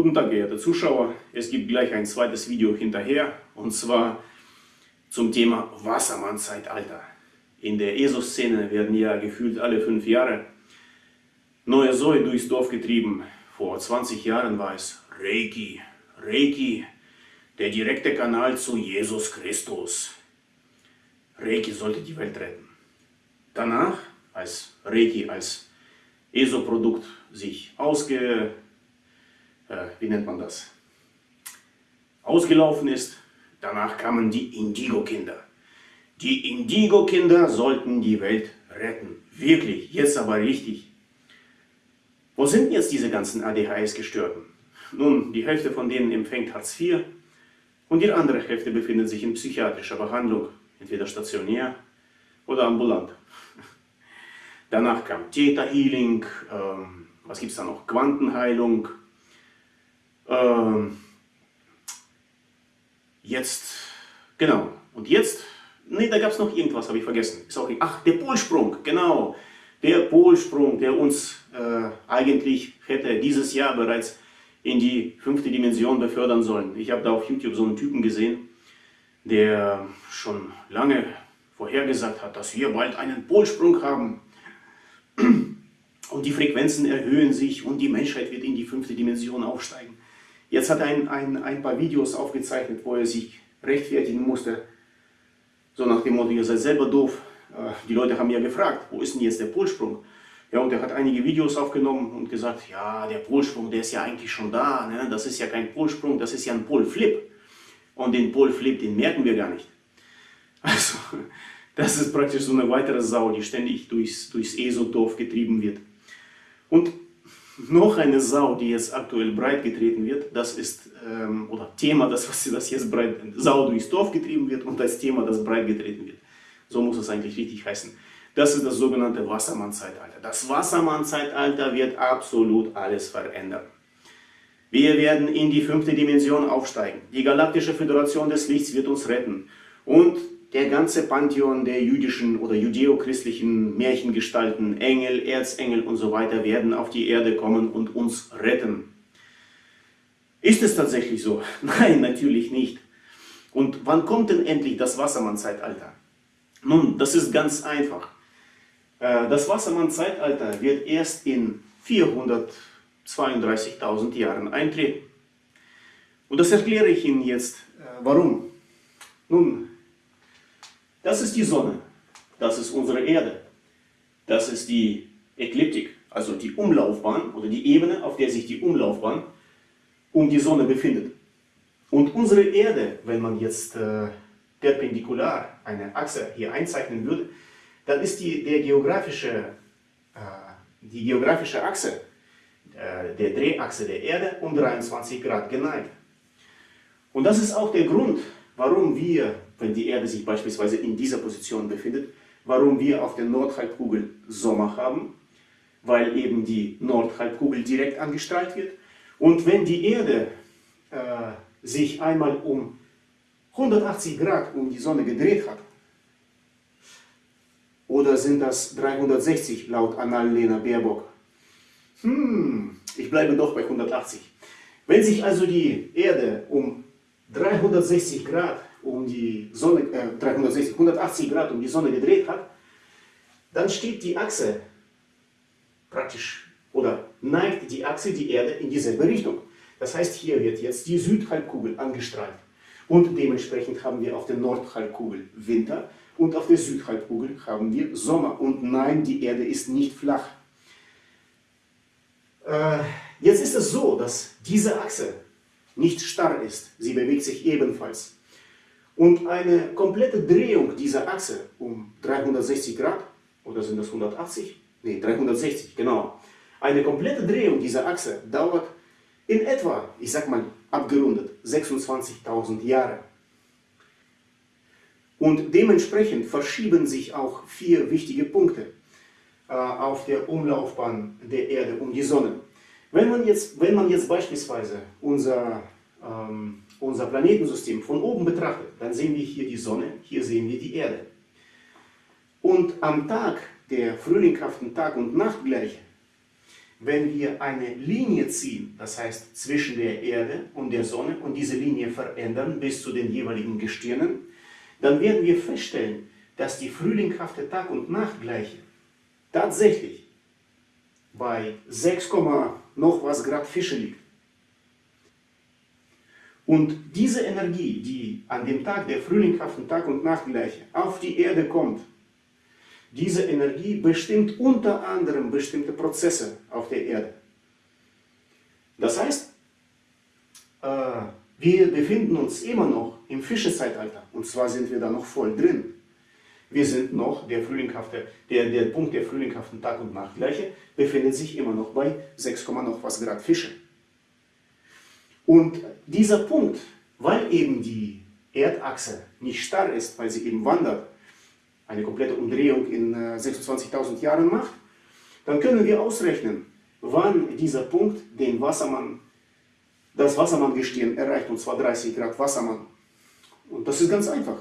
Guten Tag, geehrte Zuschauer. Es gibt gleich ein zweites Video hinterher und zwar zum Thema Wassermann-Zeitalter. In der ESO-Szene werden ja gefühlt alle fünf Jahre neue Säue durchs Dorf getrieben. Vor 20 Jahren war es Reiki. Reiki, der direkte Kanal zu Jesus Christus. Reiki sollte die Welt retten. Danach, als Reiki als ESO-Produkt sich ausge äh, wie nennt man das, ausgelaufen ist. Danach kamen die Indigo-Kinder. Die Indigo-Kinder sollten die Welt retten. Wirklich, jetzt aber richtig. Wo sind jetzt diese ganzen ADHS-Gestörten? Nun, die Hälfte von denen empfängt Hartz IV und die andere Hälfte befindet sich in psychiatrischer Behandlung, entweder stationär oder ambulant. Danach kam Theta Healing, ähm, was gibt es da noch? Quantenheilung, ähm, jetzt, genau, und jetzt, nee, da gab es noch irgendwas, habe ich vergessen. Ist auch, ach, der Polsprung, genau. Der Polsprung, der uns äh, eigentlich hätte dieses Jahr bereits in die fünfte Dimension befördern sollen. Ich habe da auf YouTube so einen Typen gesehen, der schon lange vorhergesagt hat, dass wir bald einen Polsprung haben. Und die Frequenzen erhöhen sich und die Menschheit wird in die fünfte Dimension aufsteigen. Jetzt hat er ein, ein, ein paar Videos aufgezeichnet, wo er sich rechtfertigen musste. So nach dem Motto, ihr seid selber doof. Äh, die Leute haben ja gefragt, wo ist denn jetzt der Polsprung? Ja, und er hat einige Videos aufgenommen und gesagt, ja, der Polsprung, der ist ja eigentlich schon da. Ne? Das ist ja kein Polsprung, das ist ja ein Polflip. Und den Polflip, den merken wir gar nicht. Also, das ist praktisch so eine weitere Sau, die ständig durchs, durchs ESO-Dorf getrieben wird. Und noch eine Sau, die jetzt aktuell breit getreten wird, das ist, ähm, oder Thema, das, was das jetzt breit, Sau durchs Dorf getrieben wird und das Thema, das breit getreten wird. So muss es eigentlich richtig heißen. Das ist das sogenannte Wassermann-Zeitalter. Das Wassermann-Zeitalter wird absolut alles verändern. Wir werden in die fünfte Dimension aufsteigen. Die Galaktische Föderation des Lichts wird uns retten. Und der ganze Pantheon der jüdischen oder judäo-christlichen Märchengestalten, Engel, Erzengel und so weiter werden auf die Erde kommen und uns retten. Ist es tatsächlich so? Nein, natürlich nicht. Und wann kommt denn endlich das Wassermann-Zeitalter? Nun, das ist ganz einfach. Äh, das Wassermann-Zeitalter wird erst in 432.000 Jahren eintreten. Und das erkläre ich Ihnen jetzt. Äh, warum? Nun, das ist die Sonne, das ist unsere Erde, das ist die Ekliptik, also die Umlaufbahn oder die Ebene, auf der sich die Umlaufbahn um die Sonne befindet. Und unsere Erde, wenn man jetzt äh, perpendikular eine Achse hier einzeichnen würde, dann ist die, der geografische, äh, die geografische Achse äh, der Drehachse der Erde um 23 Grad geneigt. Und das ist auch der Grund, warum wir wenn die Erde sich beispielsweise in dieser Position befindet, warum wir auf der Nordhalbkugel Sommer haben, weil eben die Nordhalbkugel direkt angestrahlt wird. Und wenn die Erde äh, sich einmal um 180 Grad um die Sonne gedreht hat, oder sind das 360 laut Annalena Baerbock? Hm, ich bleibe doch bei 180. Wenn sich also die Erde um 360 Grad um die Sonne, äh, 360, 180 Grad um die Sonne gedreht hat, dann steht die Achse praktisch oder neigt die Achse die Erde in dieselbe Richtung. Das heißt, hier wird jetzt die Südhalbkugel angestrahlt. Und dementsprechend haben wir auf der Nordhalbkugel Winter und auf der Südhalbkugel haben wir Sommer. Und nein, die Erde ist nicht flach. Äh, jetzt ist es so, dass diese Achse nicht starr ist. Sie bewegt sich ebenfalls. Und eine komplette Drehung dieser Achse um 360 Grad, oder sind das 180? Ne, 360, genau. Eine komplette Drehung dieser Achse dauert in etwa, ich sag mal abgerundet, 26.000 Jahre. Und dementsprechend verschieben sich auch vier wichtige Punkte äh, auf der Umlaufbahn der Erde um die Sonne. Wenn man jetzt, wenn man jetzt beispielsweise unser ähm, unser Planetensystem von oben betrachtet, dann sehen wir hier die Sonne, hier sehen wir die Erde. Und am Tag der frühlinghaften Tag- und Nachtgleiche wenn wir eine Linie ziehen, das heißt zwischen der Erde und der Sonne und diese Linie verändern bis zu den jeweiligen Gestirnen, dann werden wir feststellen, dass die frühlinghafte Tag- und Nachtgleiche tatsächlich bei 6, noch was Grad Fische liegt. Und diese Energie, die an dem Tag der frühlinghaften Tag- und Nachtgleiche auf die Erde kommt, diese Energie bestimmt unter anderem bestimmte Prozesse auf der Erde. Das heißt, äh, wir befinden uns immer noch im Fischezeitalter und zwar sind wir da noch voll drin. Wir sind noch, der, frühlinghafte, der, der Punkt der frühlinghaften Tag- und Nachtgleiche befindet sich immer noch bei 6, noch was Grad Fische. Und dieser Punkt, weil eben die Erdachse nicht starr ist, weil sie eben wandert, eine komplette Umdrehung in 26.000 äh, Jahren macht, dann können wir ausrechnen, wann dieser Punkt den Wassermann, das Wassermann-Gestirn erreicht, und zwar 30 Grad Wassermann. Und das ist ganz einfach.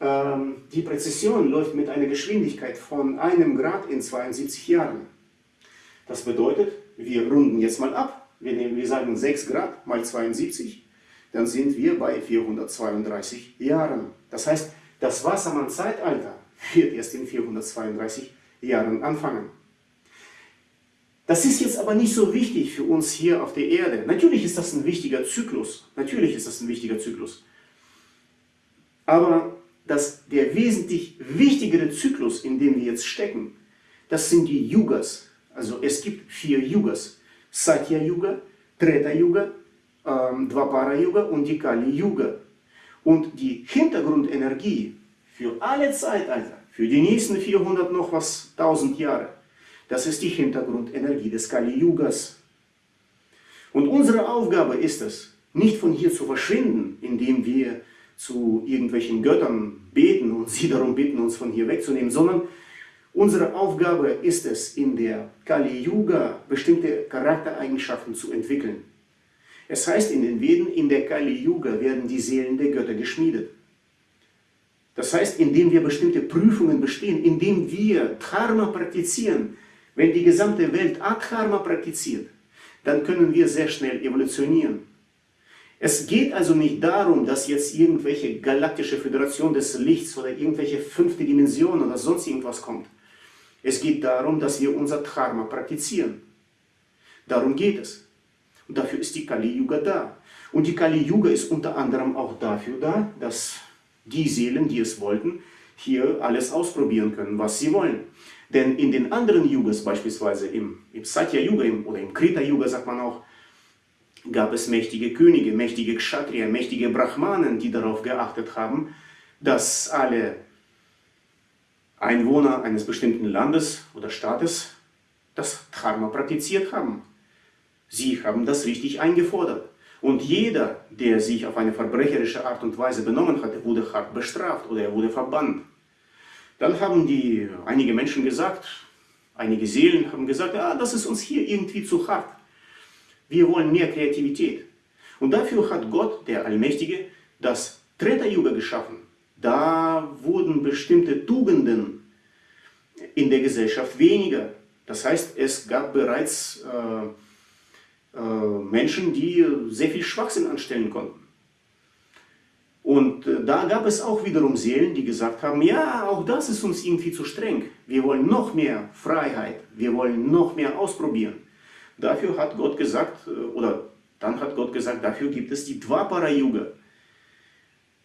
Ähm, die Präzision läuft mit einer Geschwindigkeit von einem Grad in 72 Jahren. Das bedeutet, wir runden jetzt mal ab, wir, nehmen, wir sagen 6 Grad mal 72, dann sind wir bei 432 Jahren. Das heißt, das Wassermann-Zeitalter wird erst in 432 Jahren anfangen. Das ist jetzt aber nicht so wichtig für uns hier auf der Erde. Natürlich ist das ein wichtiger Zyklus. Natürlich ist das ein wichtiger Zyklus. Aber das, der wesentlich wichtigere Zyklus, in dem wir jetzt stecken, das sind die Yugas. Also es gibt vier Yugas. Satya Yuga, Treta Yuga, ähm, Dvapara Yuga und die Kali Yuga. Und die Hintergrundenergie für alle Zeitalter, für die nächsten 400 noch was 1000 Jahre, das ist die Hintergrundenergie des Kali Yugas. Und unsere Aufgabe ist es, nicht von hier zu verschwinden, indem wir zu irgendwelchen Göttern beten und sie darum bitten, uns von hier wegzunehmen, sondern Unsere Aufgabe ist es, in der Kali Yuga bestimmte Charaktereigenschaften zu entwickeln. Es heißt in den Veden, in der Kali Yuga werden die Seelen der Götter geschmiedet. Das heißt, indem wir bestimmte Prüfungen bestehen, indem wir Dharma praktizieren, wenn die gesamte Welt Adharma praktiziert, dann können wir sehr schnell evolutionieren. Es geht also nicht darum, dass jetzt irgendwelche galaktische Föderation des Lichts oder irgendwelche fünfte Dimension oder sonst irgendwas kommt. Es geht darum, dass wir unser Dharma praktizieren. Darum geht es. Und dafür ist die Kali Yuga da. Und die Kali Yuga ist unter anderem auch dafür da, dass die Seelen, die es wollten, hier alles ausprobieren können, was sie wollen. Denn in den anderen Yugas, beispielsweise im, im Satya Yuga im, oder im Krita Yuga, sagt man auch, gab es mächtige Könige, mächtige Kshatriya, mächtige Brahmanen, die darauf geachtet haben, dass alle Einwohner eines bestimmten Landes oder Staates das Dharma praktiziert haben. Sie haben das richtig eingefordert. Und jeder, der sich auf eine verbrecherische Art und Weise benommen hatte, wurde hart bestraft oder er wurde verbannt. Dann haben die, einige Menschen gesagt, einige Seelen haben gesagt, ja, das ist uns hier irgendwie zu hart. Wir wollen mehr Kreativität. Und dafür hat Gott, der Allmächtige, das Treta Yuga geschaffen. Da wurden bestimmte Tugenden in der Gesellschaft weniger. Das heißt, es gab bereits äh, äh, Menschen, die sehr viel Schwachsinn anstellen konnten. Und äh, da gab es auch wiederum Seelen, die gesagt haben, ja, auch das ist uns irgendwie zu streng. Wir wollen noch mehr Freiheit, wir wollen noch mehr ausprobieren. Dafür hat Gott gesagt, äh, oder dann hat Gott gesagt, dafür gibt es die Dvapara-Yuga.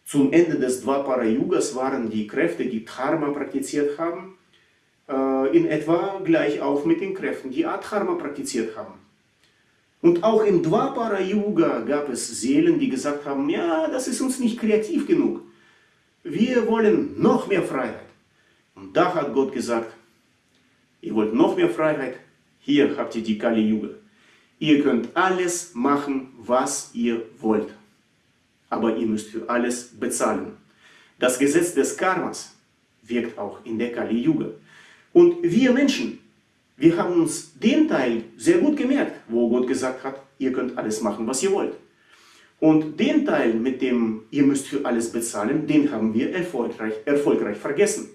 Zum Ende des Dvapara-Yugas waren die Kräfte, die Dharma praktiziert haben, in etwa gleich auf mit den Kräften, die Adharma praktiziert haben. Und auch im Dvapara-Yuga gab es Seelen, die gesagt haben, ja, das ist uns nicht kreativ genug. Wir wollen noch mehr Freiheit. Und da hat Gott gesagt, ihr wollt noch mehr Freiheit, hier habt ihr die Kali-Yuga. Ihr könnt alles machen, was ihr wollt aber ihr müsst für alles bezahlen. Das Gesetz des Karmas wirkt auch in der Kali Yuga. Und wir Menschen, wir haben uns den Teil sehr gut gemerkt, wo Gott gesagt hat, ihr könnt alles machen, was ihr wollt. Und den Teil, mit dem ihr müsst für alles bezahlen, den haben wir erfolgreich, erfolgreich vergessen.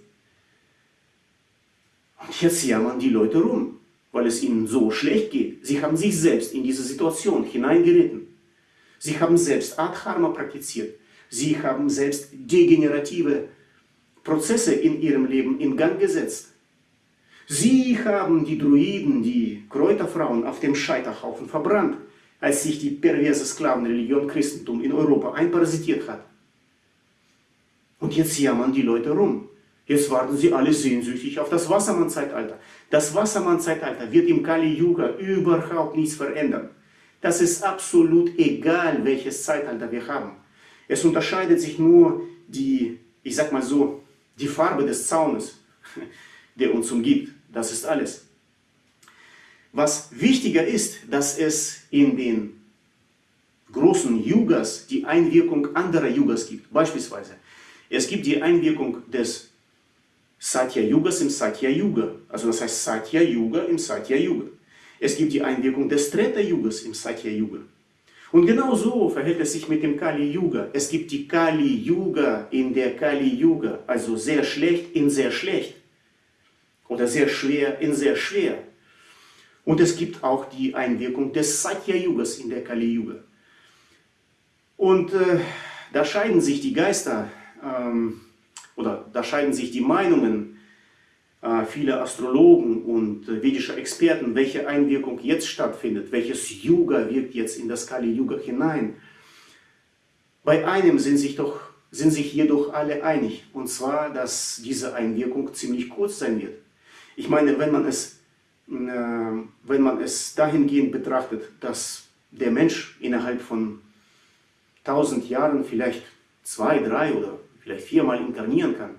Und jetzt jammern die Leute rum. weil es ihnen so schlecht geht. Sie haben sich selbst in diese Situation hineingeritten. Sie haben selbst Adharma praktiziert. Sie haben selbst degenerative Prozesse in ihrem Leben in Gang gesetzt. Sie haben die Druiden, die Kräuterfrauen auf dem Scheiterhaufen verbrannt, als sich die perverse Sklavenreligion Christentum in Europa einparasitiert hat. Und jetzt jammern die Leute rum. Jetzt warten sie alle sehnsüchtig auf das Wassermann-Zeitalter. Das Wassermann-Zeitalter wird im Kali-Yuga überhaupt nichts verändern. Das ist absolut egal, welches Zeitalter wir haben. Es unterscheidet sich nur die, ich sag mal so, die Farbe des Zaunes, der uns umgibt. Das ist alles. Was wichtiger ist, dass es in den großen Yugas die Einwirkung anderer Yugas gibt. Beispielsweise, es gibt die Einwirkung des Satya Yugas im Satya Yuga. Also das heißt Satya Yuga im Satya Yuga. Es gibt die Einwirkung des Treta Yugas im Satya Yuga. Und genau so verhält es sich mit dem Kali Yuga. Es gibt die Kali Yuga in der Kali Yuga, also sehr schlecht in sehr schlecht oder sehr schwer in sehr schwer. Und es gibt auch die Einwirkung des Satya Yugas in der Kali Yuga. Und äh, da scheiden sich die Geister ähm, oder da scheiden sich die Meinungen äh, vieler Astrologen und äh, vedischer Experten, welche Einwirkung jetzt stattfindet, welches Yuga wirkt jetzt in das Kali Yuga hinein. Bei einem sind sich, doch, sind sich jedoch alle einig, und zwar, dass diese Einwirkung ziemlich kurz sein wird. Ich meine, wenn man es, äh, wenn man es dahingehend betrachtet, dass der Mensch innerhalb von tausend Jahren vielleicht zwei, drei oder vielleicht viermal inkarnieren kann,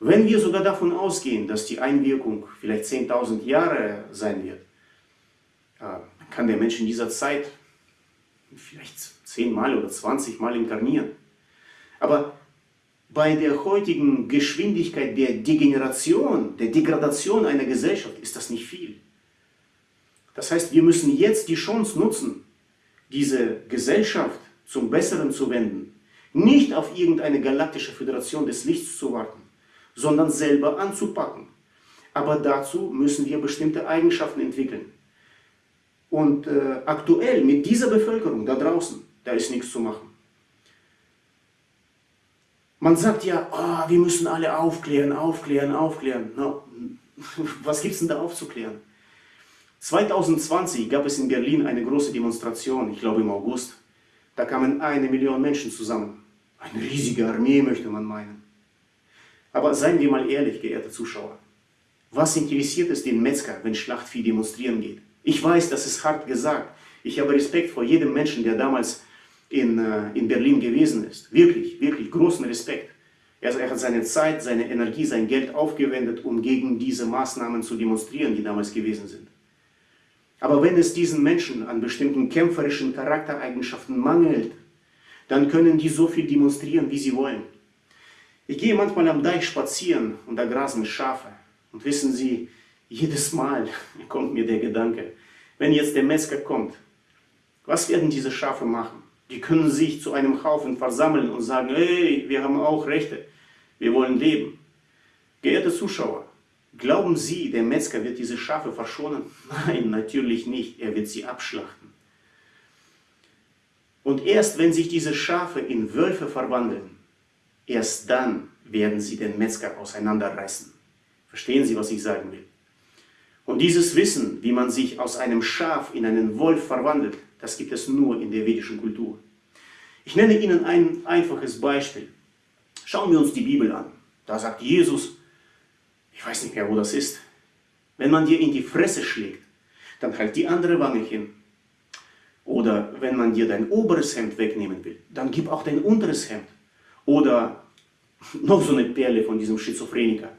wenn wir sogar davon ausgehen, dass die Einwirkung vielleicht 10.000 Jahre sein wird, kann der Mensch in dieser Zeit vielleicht 10 Mal oder 20 Mal inkarnieren. Aber bei der heutigen Geschwindigkeit der Degeneration, der Degradation einer Gesellschaft ist das nicht viel. Das heißt, wir müssen jetzt die Chance nutzen, diese Gesellschaft zum Besseren zu wenden. Nicht auf irgendeine galaktische Föderation des Lichts zu warten, sondern selber anzupacken. Aber dazu müssen wir bestimmte Eigenschaften entwickeln. Und äh, aktuell mit dieser Bevölkerung da draußen, da ist nichts zu machen. Man sagt ja, oh, wir müssen alle aufklären, aufklären, aufklären. No, was gibt es denn da aufzuklären? 2020 gab es in Berlin eine große Demonstration, ich glaube im August. Da kamen eine Million Menschen zusammen. Eine riesige Armee, möchte man meinen. Aber seien wir mal ehrlich, geehrte Zuschauer. Was interessiert es den Metzger, wenn Schlachtvieh demonstrieren geht? Ich weiß, das ist hart gesagt. Ich habe Respekt vor jedem Menschen, der damals in, äh, in Berlin gewesen ist. Wirklich, wirklich großen Respekt. Er, er hat seine Zeit, seine Energie, sein Geld aufgewendet, um gegen diese Maßnahmen zu demonstrieren, die damals gewesen sind. Aber wenn es diesen Menschen an bestimmten kämpferischen Charaktereigenschaften mangelt, dann können die so viel demonstrieren, wie sie wollen. Ich gehe manchmal am Deich spazieren und da grasen Schafe. Und wissen Sie, jedes Mal kommt mir der Gedanke, wenn jetzt der Metzger kommt, was werden diese Schafe machen? Die können sich zu einem Haufen versammeln und sagen, hey, wir haben auch Rechte, wir wollen leben. Geehrte Zuschauer, glauben Sie, der Metzger wird diese Schafe verschonen? Nein, natürlich nicht, er wird sie abschlachten. Und erst wenn sich diese Schafe in Wölfe verwandeln, Erst dann werden sie den Metzger auseinanderreißen. Verstehen Sie, was ich sagen will? Und dieses Wissen, wie man sich aus einem Schaf in einen Wolf verwandelt, das gibt es nur in der vedischen Kultur. Ich nenne Ihnen ein einfaches Beispiel. Schauen wir uns die Bibel an. Da sagt Jesus, ich weiß nicht mehr, wo das ist, wenn man dir in die Fresse schlägt, dann halt die andere Wange hin. Oder wenn man dir dein oberes Hemd wegnehmen will, dann gib auch dein unteres Hemd. Oder noch so eine Perle von diesem Schizophreniker.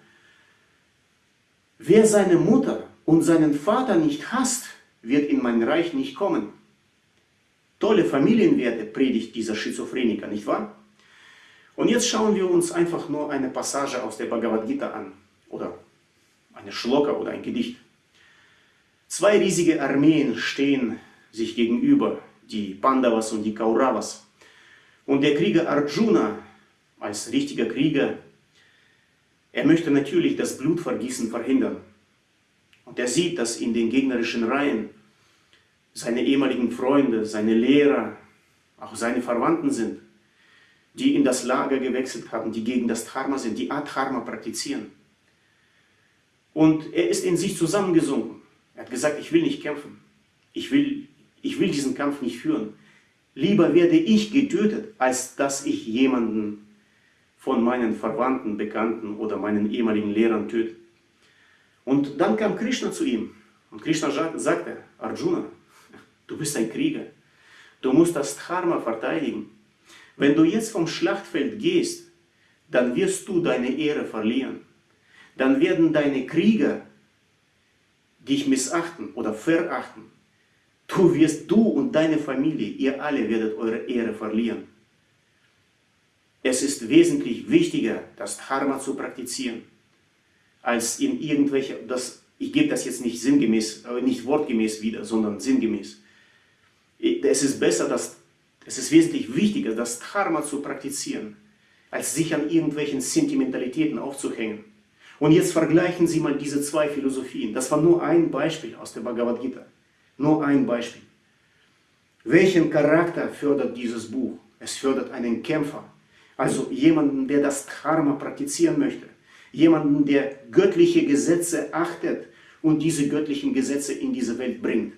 Wer seine Mutter und seinen Vater nicht hasst, wird in mein Reich nicht kommen. Tolle Familienwerte predigt dieser Schizophreniker, nicht wahr? Und jetzt schauen wir uns einfach nur eine Passage aus der Bhagavad Gita an. Oder eine Schloka oder ein Gedicht. Zwei riesige Armeen stehen sich gegenüber, die Pandavas und die Kauravas. Und der Krieger Arjuna als richtiger Krieger, er möchte natürlich das Blutvergießen verhindern. Und er sieht, dass in den gegnerischen Reihen seine ehemaligen Freunde, seine Lehrer, auch seine Verwandten sind, die in das Lager gewechselt haben, die gegen das Dharma sind, die Adharma praktizieren. Und er ist in sich zusammengesunken. Er hat gesagt, ich will nicht kämpfen. Ich will, ich will diesen Kampf nicht führen. Lieber werde ich getötet, als dass ich jemanden von meinen Verwandten, Bekannten oder meinen ehemaligen Lehrern töte. Und dann kam Krishna zu ihm. Und Krishna sagte, Arjuna, du bist ein Krieger. Du musst das Dharma verteidigen. Wenn du jetzt vom Schlachtfeld gehst, dann wirst du deine Ehre verlieren. Dann werden deine Krieger dich missachten oder verachten. Du wirst, du und deine Familie, ihr alle werdet eure Ehre verlieren. Es ist wesentlich wichtiger, das Dharma zu praktizieren, als in irgendwelche, das, ich gebe das jetzt nicht sinngemäß, äh, nicht wortgemäß wieder, sondern sinngemäß. Es ist besser, dass, es ist wesentlich wichtiger, das Dharma zu praktizieren, als sich an irgendwelchen Sentimentalitäten aufzuhängen. Und jetzt vergleichen Sie mal diese zwei Philosophien. Das war nur ein Beispiel aus der Bhagavad Gita. Nur ein Beispiel. Welchen Charakter fördert dieses Buch? Es fördert einen Kämpfer, also jemanden, der das Dharma praktizieren möchte. Jemanden, der göttliche Gesetze achtet und diese göttlichen Gesetze in diese Welt bringt.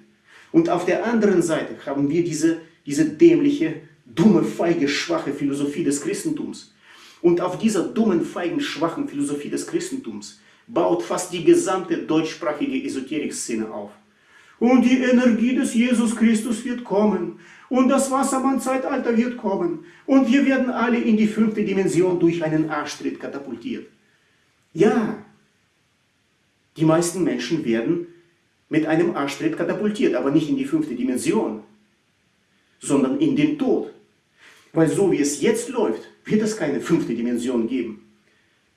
Und auf der anderen Seite haben wir diese, diese dämliche, dumme, feige, schwache Philosophie des Christentums. Und auf dieser dummen, feigen, schwachen Philosophie des Christentums baut fast die gesamte deutschsprachige Esoterik-Szene auf. Und die Energie des Jesus Christus wird kommen. Und das Wassermann-Zeitalter wird kommen. Und wir werden alle in die fünfte Dimension durch einen Arschtritt katapultiert. Ja, die meisten Menschen werden mit einem Arschtritt katapultiert, aber nicht in die fünfte Dimension, sondern in den Tod. Weil so wie es jetzt läuft, wird es keine fünfte Dimension geben.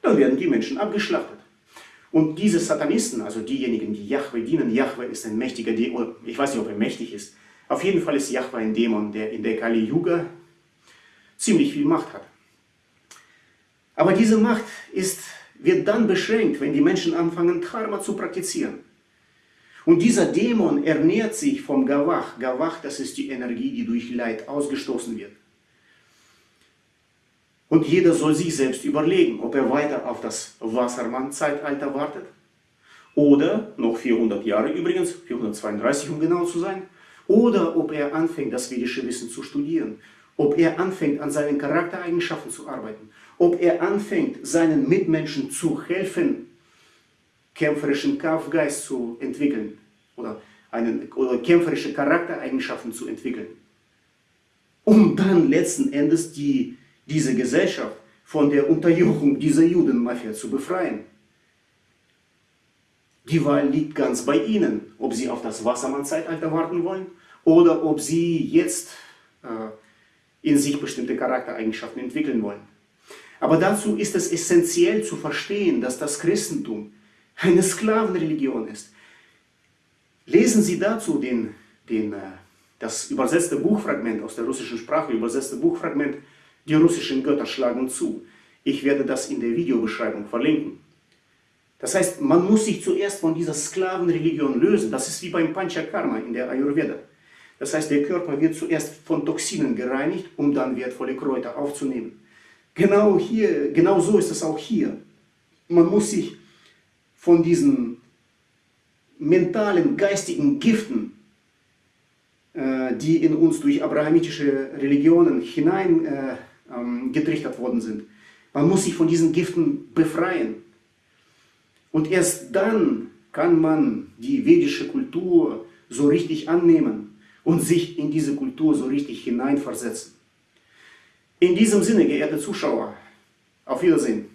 Dann werden die Menschen abgeschlachtet. Und diese Satanisten, also diejenigen, die Yahweh dienen, Yahweh ist ein mächtiger Dämon, ich weiß nicht, ob er mächtig ist, auf jeden Fall ist Yahweh ein Dämon, der in der Kali Yuga ziemlich viel Macht hat. Aber diese Macht ist, wird dann beschränkt, wenn die Menschen anfangen, Dharma zu praktizieren. Und dieser Dämon ernährt sich vom Gawach. Gawach, das ist die Energie, die durch Leid ausgestoßen wird. Und jeder soll sich selbst überlegen, ob er weiter auf das Wassermann-Zeitalter wartet oder noch 400 Jahre übrigens, 432 um genau zu sein, oder ob er anfängt, das vedische Wissen zu studieren, ob er anfängt, an seinen Charaktereigenschaften zu arbeiten, ob er anfängt, seinen Mitmenschen zu helfen, kämpferischen Kampfgeist zu entwickeln oder, einen, oder kämpferische Charaktereigenschaften zu entwickeln, um dann letzten Endes die diese Gesellschaft von der Unterjochung dieser Judenmafia zu befreien. Die Wahl liegt ganz bei Ihnen, ob Sie auf das Wassermann-Zeitalter warten wollen oder ob Sie jetzt äh, in sich bestimmte Charaktereigenschaften entwickeln wollen. Aber dazu ist es essentiell zu verstehen, dass das Christentum eine Sklavenreligion ist. Lesen Sie dazu den, den, äh, das übersetzte Buchfragment aus der russischen Sprache, übersetzte Buchfragment die russischen Götter schlagen zu. Ich werde das in der Videobeschreibung verlinken. Das heißt, man muss sich zuerst von dieser Sklavenreligion lösen. Das ist wie beim Panchakarma in der Ayurveda. Das heißt, der Körper wird zuerst von Toxinen gereinigt, um dann wertvolle Kräuter aufzunehmen. Genau, hier, genau so ist es auch hier. Man muss sich von diesen mentalen, geistigen Giften, äh, die in uns durch abrahamitische Religionen hinein äh, ähm, worden sind. Man muss sich von diesen Giften befreien. Und erst dann kann man die vedische Kultur so richtig annehmen und sich in diese Kultur so richtig hineinversetzen. In diesem Sinne, geehrte Zuschauer, auf Wiedersehen.